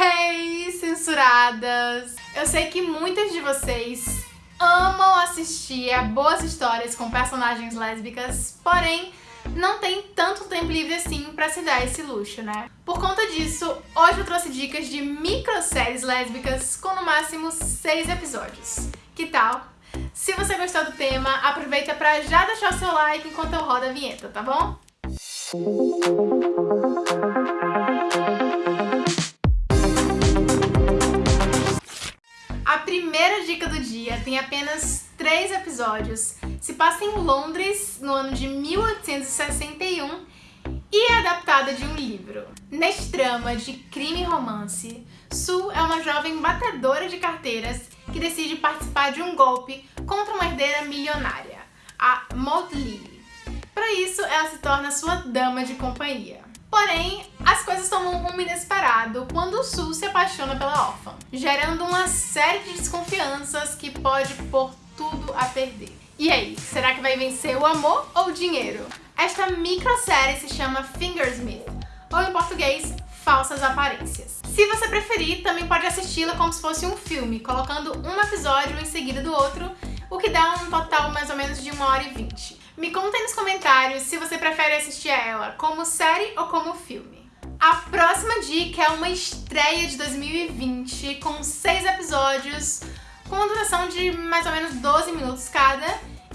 Hey, censuradas! Eu sei que muitas de vocês amam assistir a boas histórias com personagens lésbicas, porém não tem tanto tempo livre assim pra se dar esse luxo, né? Por conta disso, hoje eu trouxe dicas de microséries lésbicas com no máximo 6 episódios. Que tal? Se você gostou do tema, aproveita pra já deixar o seu like enquanto eu rodo a vinheta, tá bom? Primeira dica do dia tem apenas três episódios, se passa em Londres no ano de 1861 e é adaptada de um livro. Neste drama de crime e romance, Sue é uma jovem batedora de carteiras que decide participar de um golpe contra uma herdeira milionária, a Maud Lily. Para isso, ela se torna sua dama de companhia. Porém, as coisas tomam um rumo inesperado quando Sue se apaixona pela órfã, gerando uma série de desconfianças que pode pôr tudo a perder. E aí, será que vai vencer o amor ou o dinheiro? Esta microsérie se chama Fingersmith, ou em português, Falsas Aparências. Se você preferir, também pode assisti-la como se fosse um filme, colocando um episódio em seguida do outro, o que dá um total mais ou menos de 1 hora e 20. Me contem nos comentários se você prefere assistir a ela como série ou como filme. A próxima dica é uma estreia de 2020 com seis episódios, com uma duração de mais ou menos 12 minutos cada,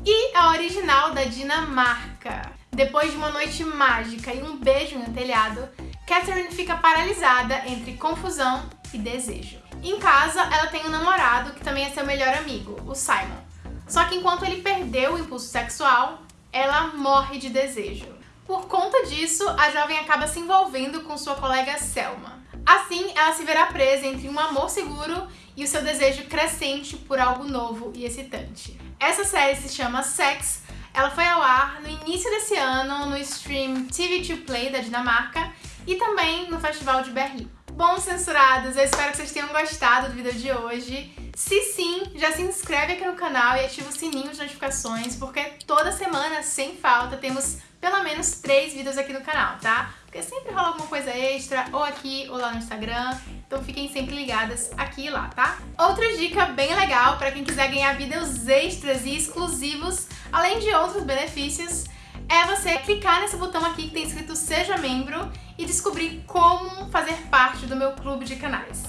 e a original da Dinamarca. Depois de uma noite mágica e um beijo no telhado, Catherine fica paralisada entre confusão e desejo. Em casa, ela tem um namorado que também é seu melhor amigo, o Simon. Só que enquanto ele perdeu o impulso sexual, ela morre de desejo. Por conta disso, a jovem acaba se envolvendo com sua colega Selma. Assim, ela se verá presa entre um amor seguro e o seu desejo crescente por algo novo e excitante. Essa série se chama Sex, ela foi ao ar no início desse ano no stream TV2 Play da Dinamarca e também no Festival de Berlim. Bom, censurados, eu espero que vocês tenham gostado do vídeo de hoje. Se sim, já se inscreve aqui no canal e ativa o sininho de notificações, porque toda semana, sem falta, temos pelo menos três vídeos aqui no canal, tá? Porque sempre rola alguma coisa extra, ou aqui ou lá no Instagram, então fiquem sempre ligadas aqui e lá, tá? Outra dica bem legal para quem quiser ganhar vídeos extras e exclusivos, além de outros benefícios, é você clicar nesse botão aqui que tem escrito Seja Membro e descobrir como fazer parte do meu clube de canais.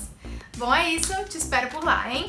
Bom, é isso. Te espero por lá, hein?